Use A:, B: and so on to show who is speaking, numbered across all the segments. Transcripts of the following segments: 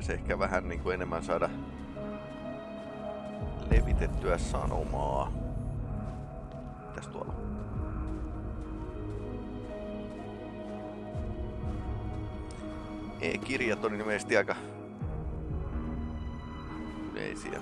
A: pitäisi ehkä vähän niin kuin enemmän saada levitettyä sanomaa. Mitäs tuolla? E-kirjat on ilmeisesti aika yleisiä.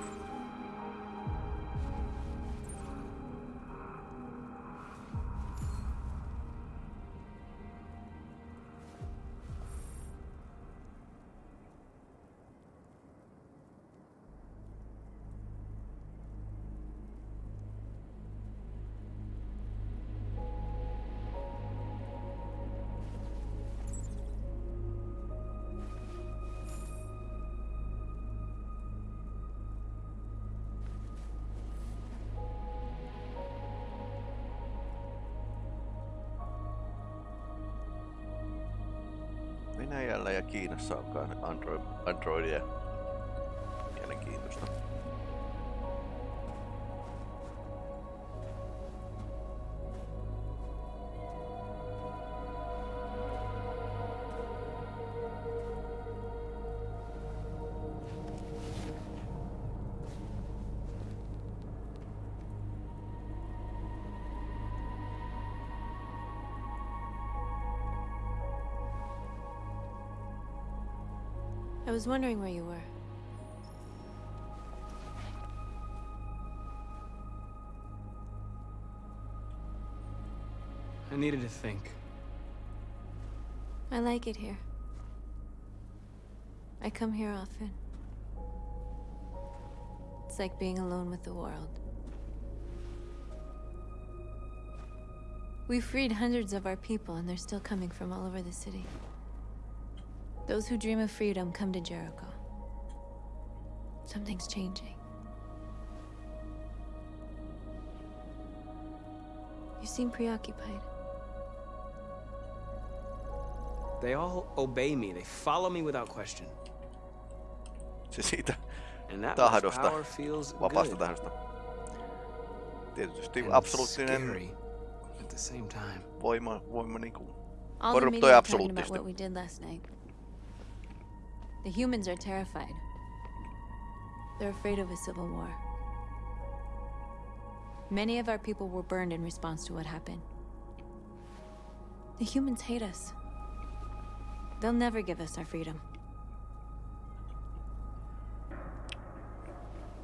A: Venäjällä ja Kiinassa on Android, Androidia. Mielenkiintoista.
B: Was wondering where you were.
C: I needed to think.
B: I like it here. I come here often. It's like being alone with the world. We freed hundreds of our people, and they're still coming from all over the city. Those who dream of freedom come to Jericho. Something's changing. You seem preoccupied.
C: They all obey me. They follow me without question.
A: Se siitä
C: And that
A: tahdosta,
C: power feels
A: vapaasta
C: good.
A: tahdosta. Tietysti
C: and
A: absoluuttinen
C: scary at the same time.
A: voima, voima niinku
B: All the
A: Korruptoi
B: media The humans are terrified. They're afraid of a civil war. Many of our people were burned in response to what happened. The humans hate us. They'll never give us our freedom.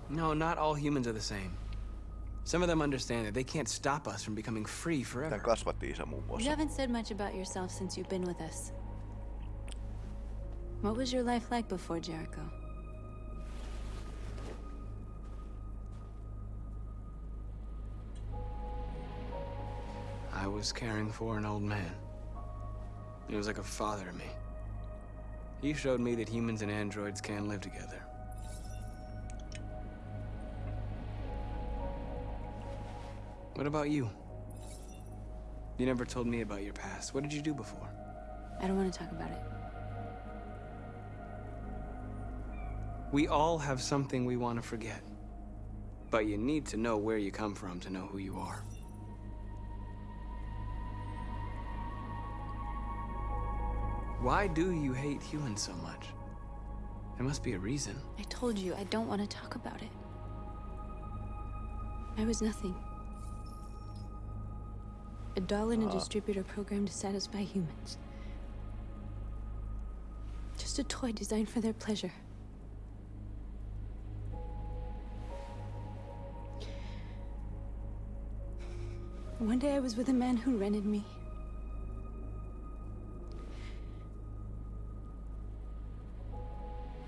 C: No, not all humans are the same. Some of them understand that they can't stop us from becoming free forever.
A: kasvatti isä muun
B: You haven't said much about yourself since you've been with us. What was your life like before Jericho?
C: I was caring for an old man. He was like a father to me. He showed me that humans and androids can live together. What about you? You never told me about your past. What did you do before?
B: I don't want to talk about it.
C: We all have something we want to forget. But you need to know where you come from to know who you are. Why do you hate humans so much? There must be a reason.
B: I told you I don't want to talk about it. I was nothing. A doll in a uh. distributor program to satisfy humans. Just a toy designed for their pleasure. One day I was with a man who rented me.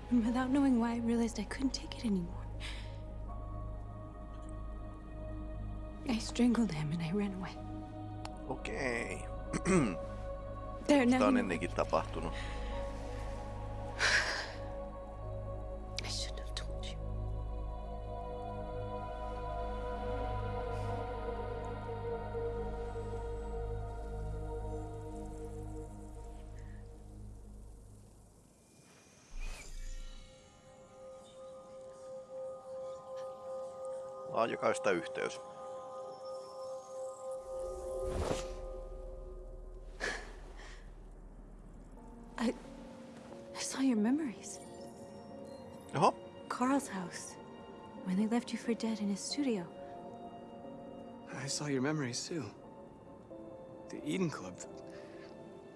B: And without knowing why, I realized I couldn't take it anymore. I strangled him and I ran away.
A: Okei.
B: Now.
A: on ennenkin tapahtunut. Laajakaista yhteys.
B: I I saw your memories.
A: Oho,
B: Carl's house. When they left you for dead in his studio.
C: I saw your memories too. The Eden Club.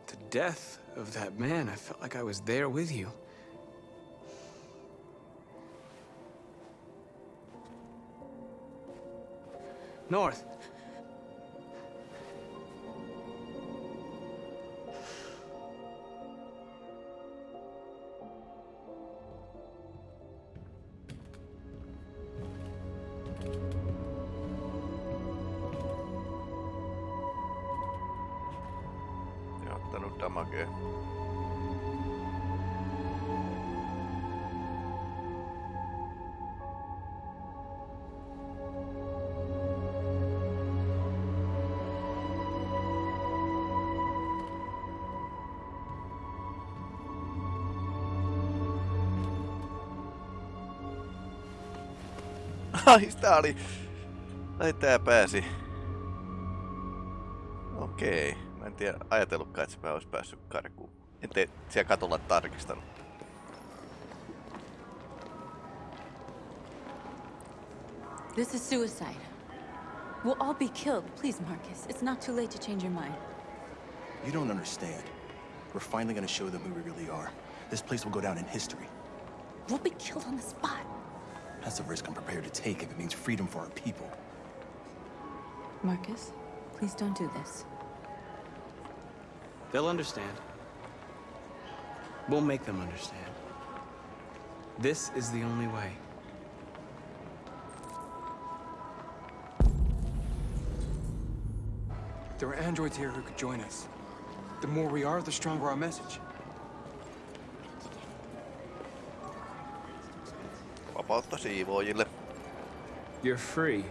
C: The death of that man. I felt like I was there with you. North.
A: Ai, tää oli... Ai, tää pääsi. Okei. Mä en tiedä, ajatellutkaan, että se olisi päässyt karkuun. En tee siellä katolla tarkistanut.
B: This is suicide. We'll all be killed. Please, Marcus. It's not too late to change your mind.
D: You don't understand. We're finally gonna show them who we really are. This place will go down in history.
B: We'll be killed on the spot.
D: That's a risk I'm prepared to take if it means freedom for our people.
B: Marcus, please don't do this.
C: They'll understand. We'll make them understand. This is the only way.
E: There are androids here who could join us. The more we are, the stronger our message.
A: Vapautta siivoojille.
C: You're free.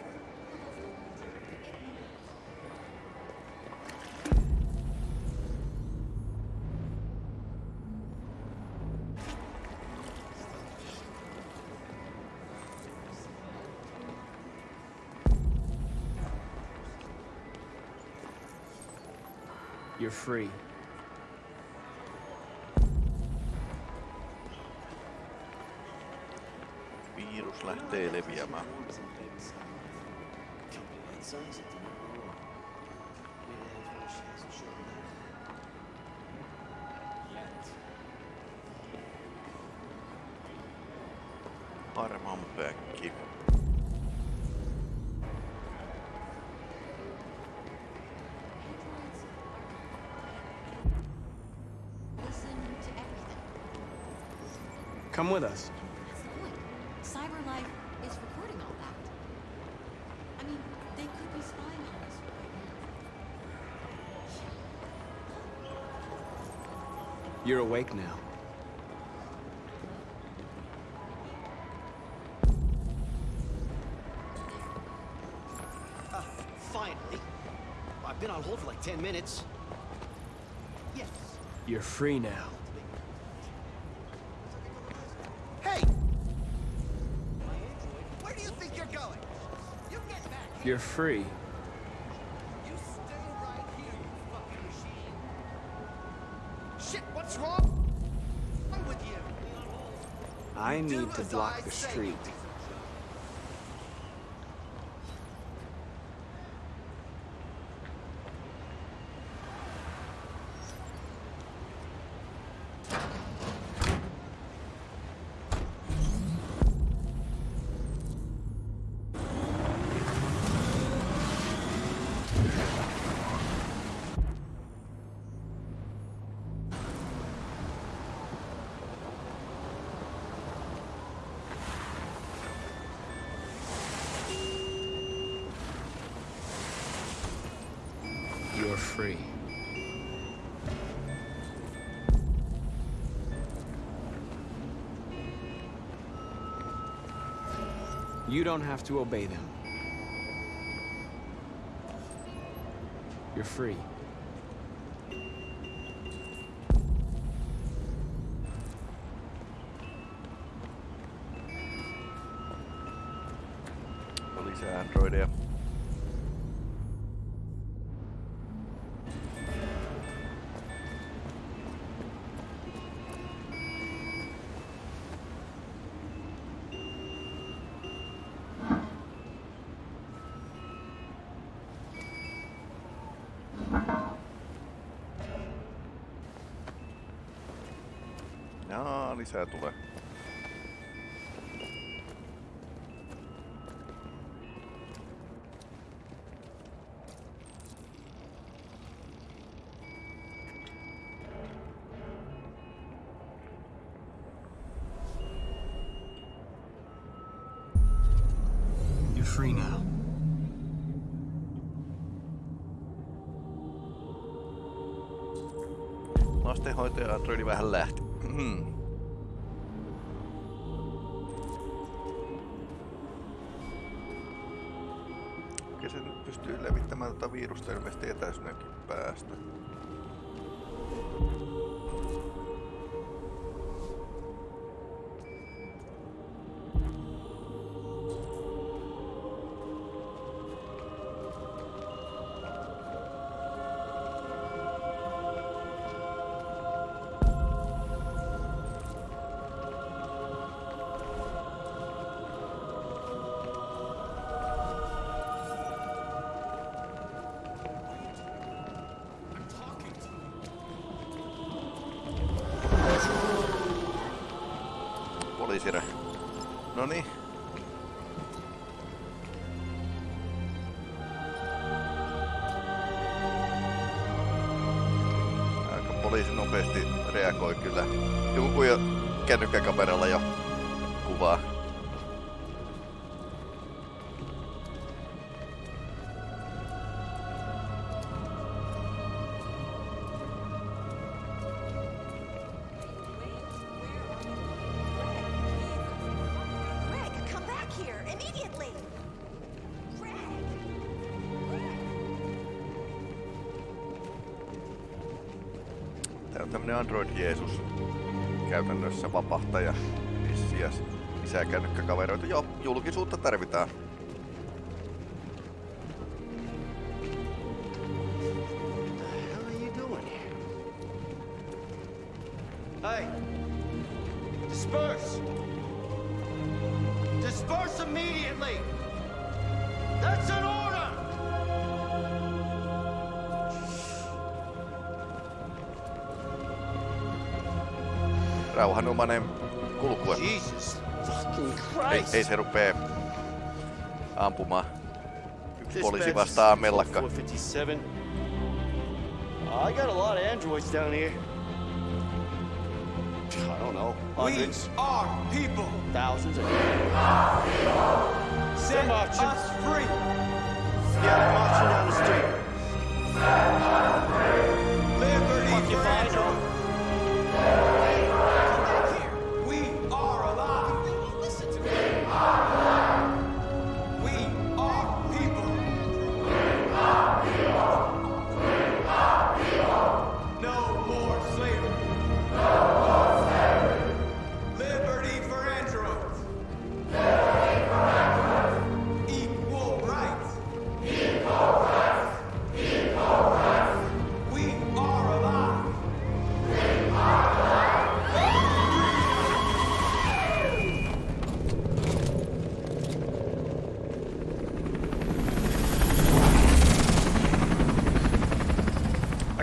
C: You're free.
A: Virus lähtee leviämään. Armon päkki.
F: Listen to everything.
C: Come with us.
F: That's the point. CyberLife is recording all that. I mean, they could be spying on us right now.
C: You're awake now.
G: Uh, finally. I've been on hold for like 10 minutes. Yes.
C: You're free now.
G: Hey! My android, where do you think you're going? You get back.
C: You're free. I need to block the street. You don't have to obey them. You're free.
A: Lisää tulee.
C: You're free now.
A: Lastenhoitaja Androidi vähän lähti. Pystyy levittämään tätä virusta ilmeisesti etäisyydenkin päästä. Poliisi nopeasti reagoi kyllä. Joku jo kännykkäkameralla jo kuvaa. Jeesus. Käytännössä vapahtaja. Vissiäs. Lisää kännykkäkaveroita. Joo, julkisuutta tarvitaan. Rauhanomainen kulkue.
G: Jesus fucking
A: Ei,
G: Christ!
A: ei se rupee ampumaan. Poliisi vastaa mellakka.
G: 457. I got a lot of androids down here. I don't know.
E: We
G: Hundreds,
E: are people.
G: thousands, of
E: Set
G: marching.
E: us free.
G: Yeah, they're marching down the street.
E: Liberty
G: Fuck you,
E: for
G: find
E: Android.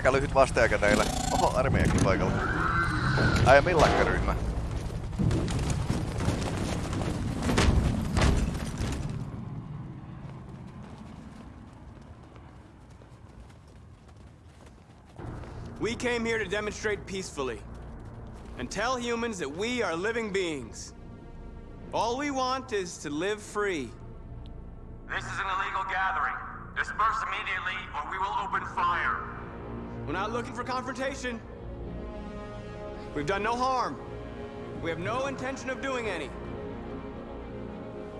A: Aika lyhyt vastaajakä teillä. Oho, armeijakin paikalla. Ai millakkaryhmä.
C: We came here to demonstrate peacefully and tell humans that we are living beings. All we want is to live free.
H: This is an illegal gathering. Disperse immediately or we will open fire.
C: We're not looking for confrontation. We've done no harm. We have no intention of doing any.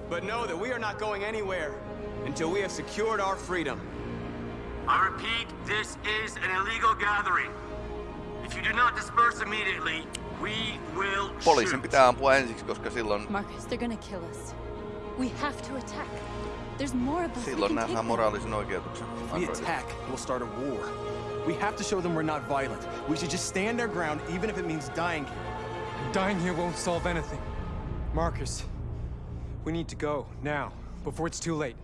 C: But know that we are not going anywhere until we have secured our freedom.
H: I repeat, this is an illegal gathering. If you do not disperse immediately, we will
A: Poliisin
H: shoot.
A: pitää ampua ensiksi, koska silloin,
B: Marcus, they're gonna kill us. We have to attack. There's more of us. we
A: silloin
B: can take
A: nähdään
B: them.
A: moraalisen oikeutuksen.
D: If we attack, we'll start a war. We have to show them we're not violent. We should just stand our ground, even if it means dying here.
E: Dying here won't solve anything. Marcus, we need to go now, before it's too late.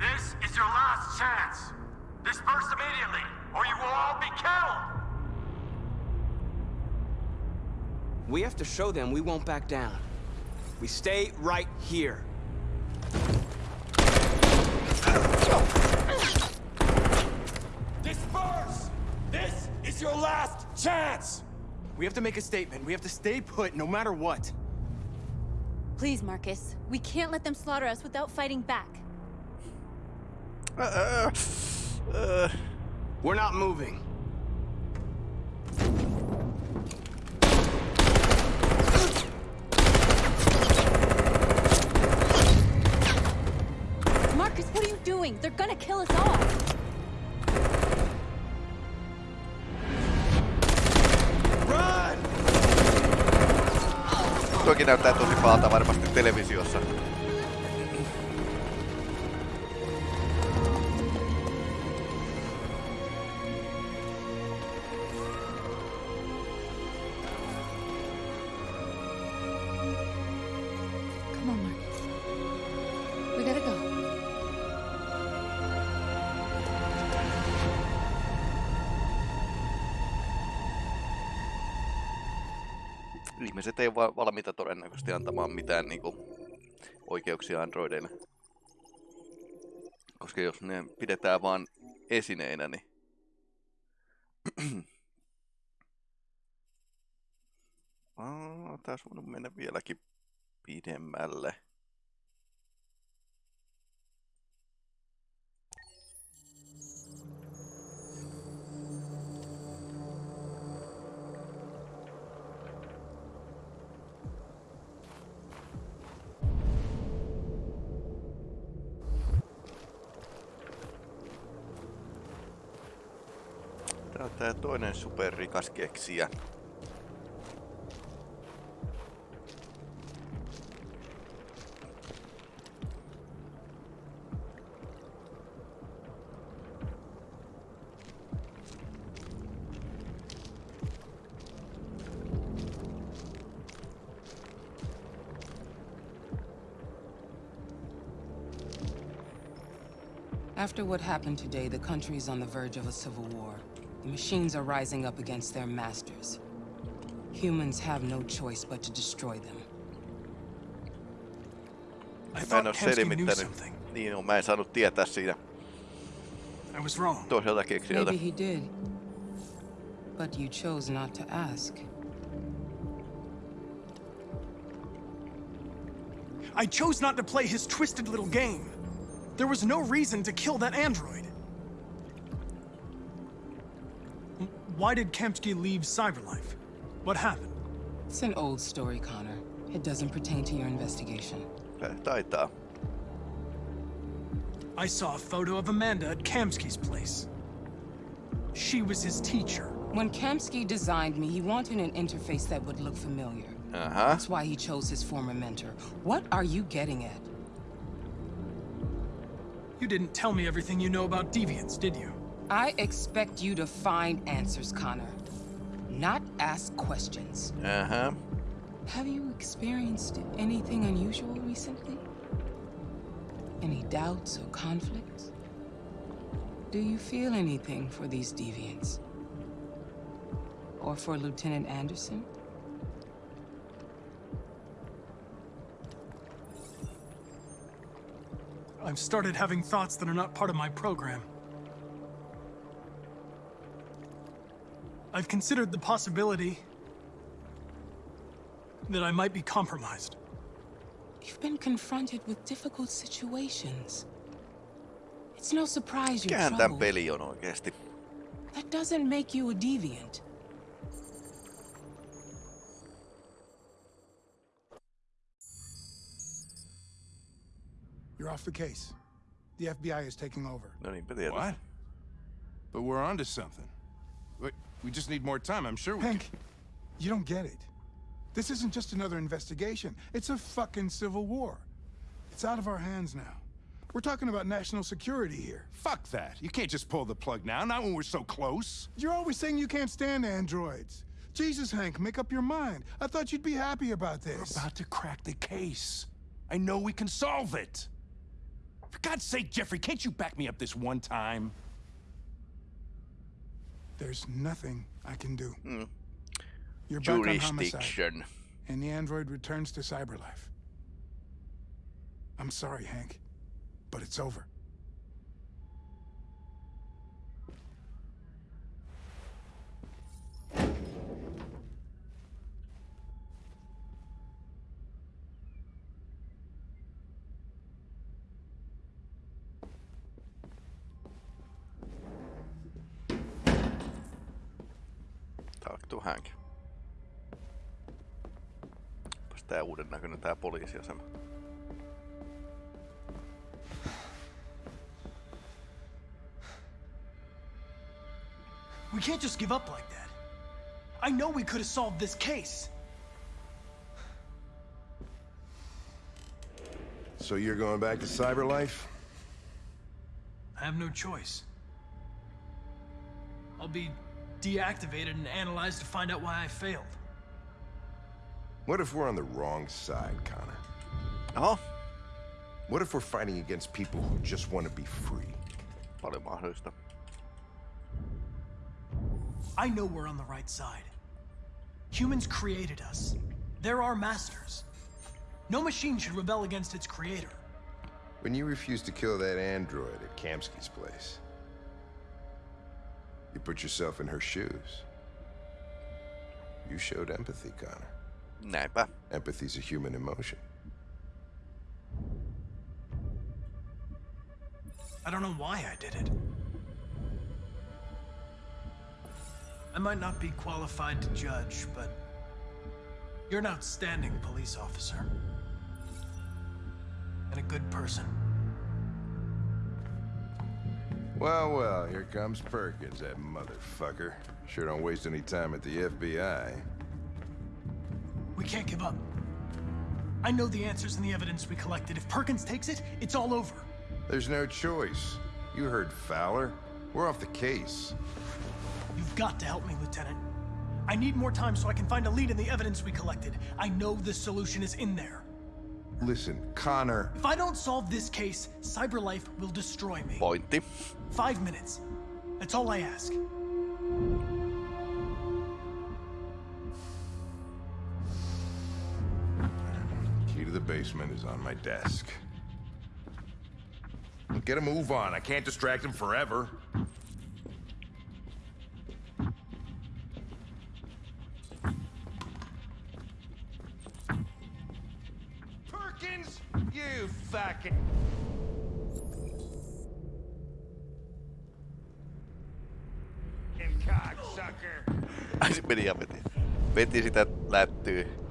H: This is your last chance. Disperse immediately or you will all be killed.
C: We have to show them we won't back down. We stay right here.
I: Disperse! This is your last chance! We have to make a statement. We have to stay put no matter what.
B: Please, Marcus. We can't let them slaughter us without fighting back.
A: Uh, uh,
C: We're not moving.
B: Marcus, what are you doing? They're gonna kill us all.
A: Toki näyttää tosi pahalta varmasti televisiossa. Ihmiset ei ole va- valmiita todennäköisesti antamaan mitään niinku oikeuksia androideille. Koska jos ne pidetään vaan esineinä, niin... Aa, tää voinut mennä vieläkin pidemmälle. Tää toinen superrikas keksijä.
J: After what happened today, the country is on the verge of a civil war. The machines are rising up against their masters. Humans have no choice but to destroy them.
I: I
A: Mä en
I: thought
A: oo
I: Kamsky knew something.
A: Niin on, mä en saanut tietää siitä
I: I was wrong.
A: toiselta keksijältä.
J: Maybe he did. But you chose not to ask.
I: I chose not to play his twisted little game. There was no reason to kill that android. Why did Kamsky leave Cyberlife? What happened?
J: It's an old story, Connor. It doesn't pertain to your investigation.
A: Eh, Tää Taitaa.
I: I saw a photo of Amanda at Kamsky's place. She was his teacher.
J: When Kamsky designed me, he wanted an interface that would look familiar.
A: Aha.
J: That's why he chose his former mentor. What are you getting at?
I: You didn't tell me everything you know about deviants, did you?
J: I expect you to find answers, Connor. Not ask questions.
A: Uh-huh.
J: Have you experienced anything unusual recently? Any doubts or conflicts? Do you feel anything for these deviants? Or for Lieutenant Anderson?
I: I've started having thoughts that are not part of my program. I've considered the possibility that I might be compromised.
J: You've been confronted with difficult situations. It's no surprise you're
A: Mikähän tän
J: troubled.
A: peli on oikeesti?
J: That doesn't make you a deviant.
K: You're off the case. The FBI is taking over.
A: No niinpä tietysti.
L: What? But we're onto something. Wait, we just need more time. I'm sure we
K: Hank, you don't get it. This isn't just another investigation. It's a fucking civil war. It's out of our hands now. We're talking about national security here.
L: Fuck that. You can't just pull the plug now, not when we're so close.
K: You're always saying you can't stand androids. Jesus, Hank, make up your mind. I thought you'd be happy about this.
L: We're about to crack the case. I know we can solve it. For God's sake, Jeffrey, can't you back me up this one time?
K: There's nothing I can do. Hmm.
M: You're back on homicide,
A: Jurisdiction.
M: and the android returns to cyberlife. I'm sorry, Hank, but it's over.
A: Talk to Hank. Onpas tää uuden näköinen tää poliisiasema.
I: We can't just give up like that. I know we could have solved this case.
L: So you're going back to Cyberlife?
I: I have no choice. I'll be deactivated and analyzed to find out why I failed.
L: What if we're on the wrong side, Connor?
A: Oh?
L: What if we're fighting against people who just want to be free?
I: I know we're on the right side. Humans created us. They're our masters. No machine should rebel against its creator.
L: When you refused to kill that android at Kamsky's place, you put yourself in her shoes. You showed empathy, Connor.
A: Näinpä.
L: Empathy's a human emotion.
I: I don't know why I did it. I might not be qualified to judge, but you're an outstanding police officer. And a good person.
L: Well, well, here comes Perkins, that motherfucker. Sure don't waste any time at the FBI.
I: We can't give up. I know the answers and the evidence we collected. If Perkins takes it, it's all over.
L: There's no choice. You heard Fowler. We're off the case.
I: You've got to help me, Lieutenant. I need more time so I can find a lead in the evidence we collected. I know the solution is in there.
L: Listen, Connor.
I: If I don't solve this case, Cyberlife will destroy me.
A: Pointti.
I: Five minutes. That's all I ask.
L: Basement is on my desk. Get a move on. I can't distract him forever.
G: Perkins, you fucking. cocksucker.
A: Ai se meni ja veti. Veti sitä lättyy.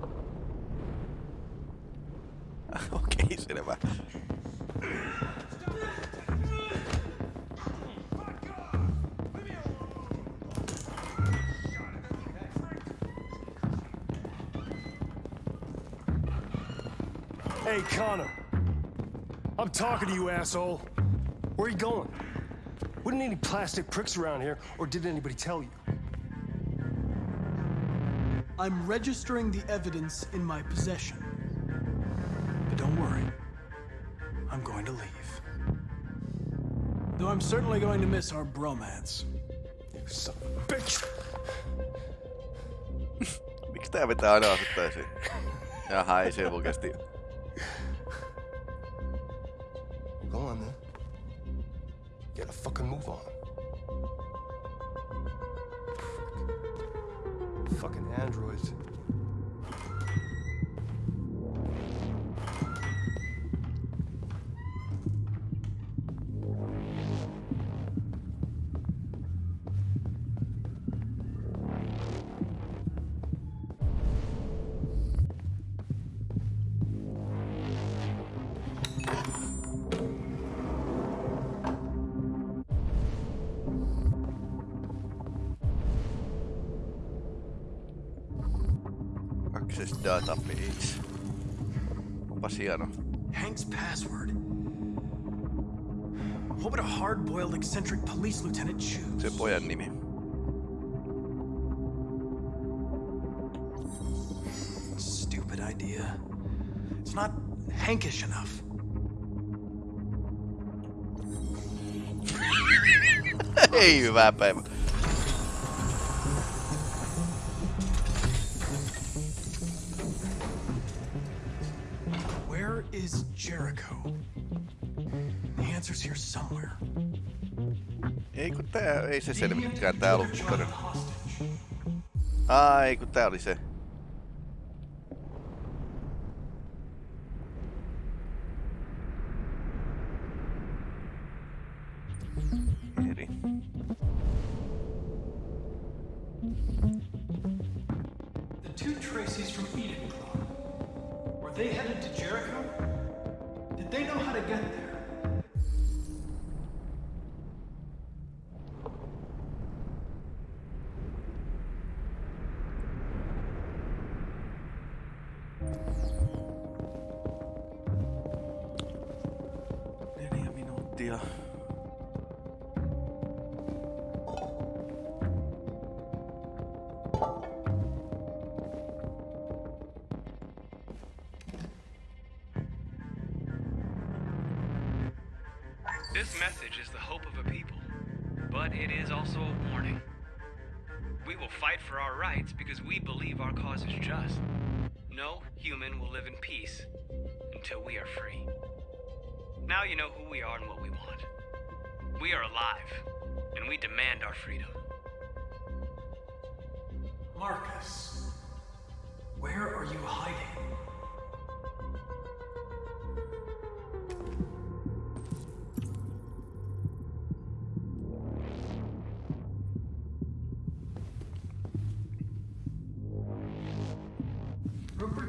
E: Hey, Connor. I'm talking to you, asshole. Where are you going? Wouldn't any plastic pricks around here, or did anybody tell you?
I: I'm registering the evidence in my possession. But don't worry. I'm going to leave. Though I'm certainly going to miss our bromance.
E: You son of a bitch!
A: Miksi tää vetää aina asettaisiin? Jaha, ei se oikeesti. Access database. Onpas hieno.
I: Hank's password. What would a hard-boiled eccentric police lieutenant choose?
A: Se pojan nimi.
I: Stupid idea. It's not Hankish enough.
A: Ei hyvää päivää. Tää, ei se tää. Ai kun tää oli se. Eri.
I: The two Tracies from Eden Were they headed to Jericho? Did they know how to get there?
N: Because we believe our cause is just. No human will live in peace until we are free. Now you know who we are and what we want. We are alive, and we demand our freedom.
I: Marcus, where are you hiding?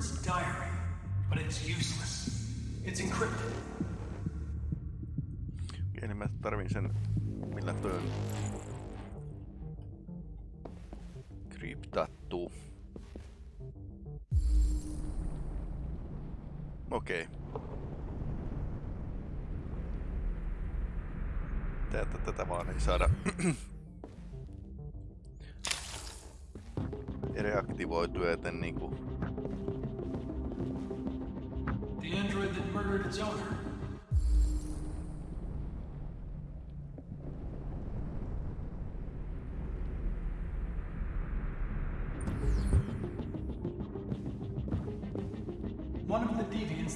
I: Rupert's diary, but it's useless. It's encrypted.
A: Okei, niin mä tarvin sen, millä toi on kryptattu. Okei. Tätä, tätä vaan ei saada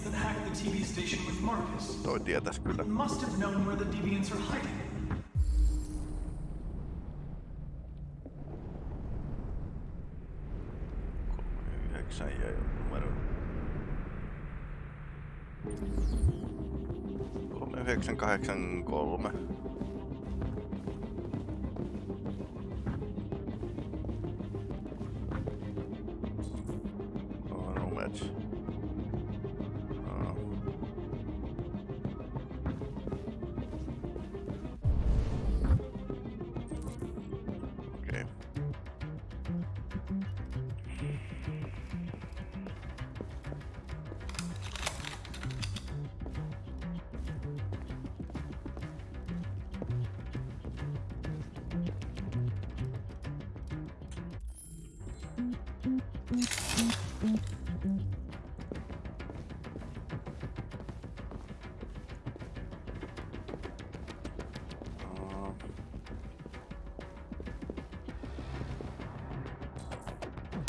I: that hacked the TV station with Marcus.
A: toi tietäis kyllä.
I: Must have known where the deviants are hiding.
A: Numero. 3983.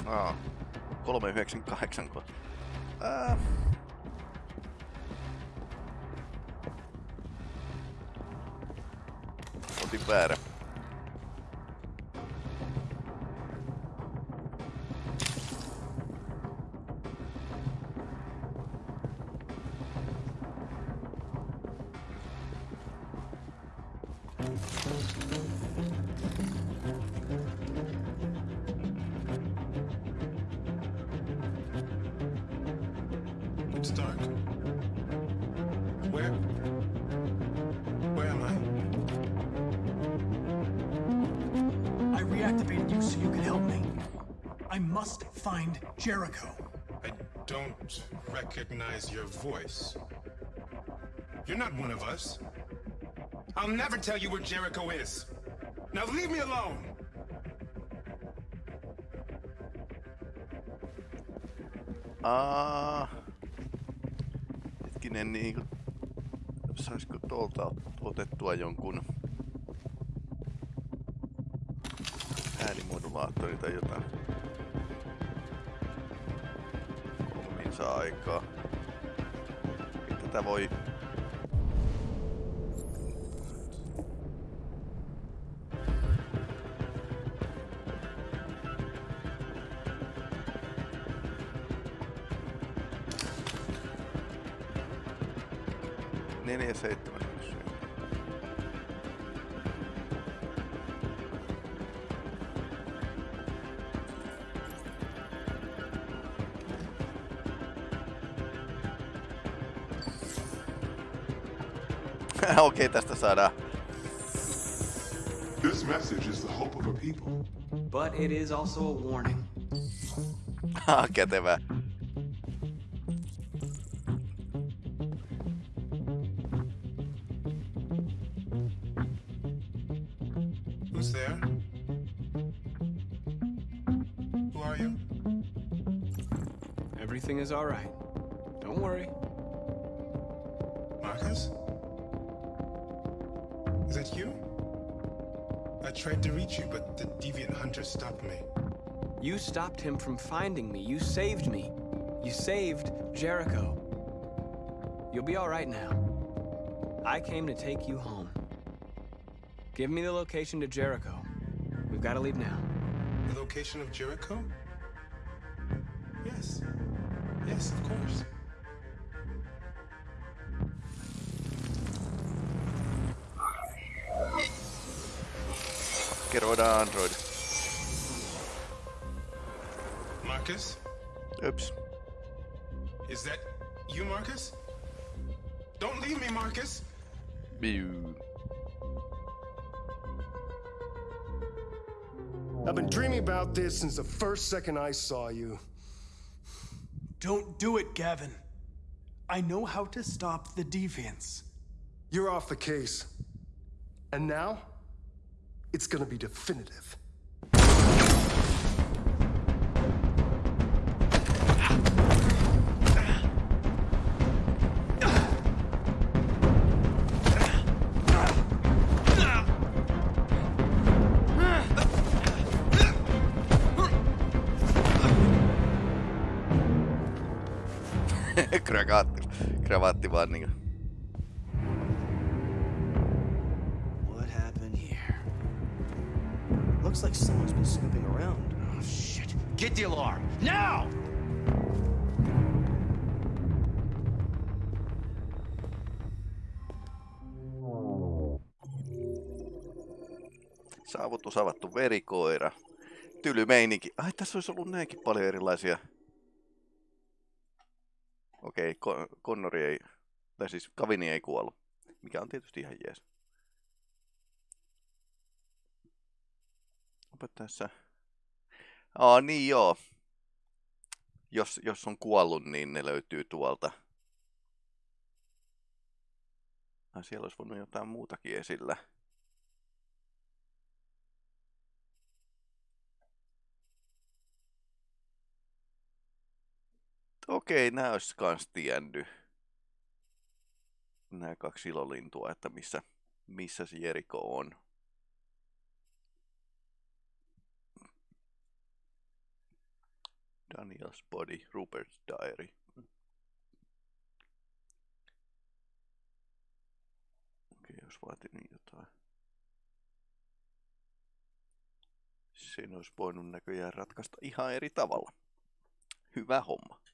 A: Aa, 398 ko. Ää. Otin väärä.
I: Jericho.
M: I don't recognize your voice. You're not one of us. I'll never tell you where Jericho is. Now leave me alone!
A: Aa. Hetkinen, niinku... Saisiko tuolta ot- otettua jonkun... Äänimodulaattori tai jotain? Saa aikaa. tätä voi... Okei, okay, tästä saadaan.
O: This message is the hope of a people.
C: But it is also a warning.
A: Ah, kätevää.
M: Who's there? Who are you?
C: Everything is all right. Don't worry.
M: Tried to reach you, but the deviant hunter stopped me.
C: You stopped him from finding me. You saved me. You saved Jericho. You'll be all right now. I came to take you home. Give me the location to Jericho. We've got to leave now.
M: The location of Jericho? Yes. Yes, of course.
A: Keroidaan uh, Android.
M: Marcus?
A: Oops.
M: Is that you, Marcus? Don't leave me, Marcus!
A: Biu.
E: I've been dreaming about this since the first second I saw you.
I: Don't do it, Gavin. I know how to stop the deviants.
E: You're off the case. And now, it's gonna be definitive.
A: Niinku.
G: Looks like someone's been snooping around. Oh, shit. Get the alarm! Now!
A: Saavutus avattu verikoira. Tyly meininki. Ai, tässä olisi ollut näinkin paljon erilaisia. Okei, okay, Connori ei, tai siis Kavini ei kuollut. Mikä on tietysti ihan jees. Tässä. Aa, niin joo. Jos, jos on kuollut, niin ne löytyy tuolta. Ah, siellä olisi voinut jotain muutakin esillä. Okei, nää olisi kans tiennyt. Nämä kaksi ilolintua, että missä, missä se Jeriko on. Daniel's Body, Rupert's Diary. Okei, jos vaatinut jotain. Sen olisi voinut näköjään ratkaista ihan eri tavalla. Hyvä homma.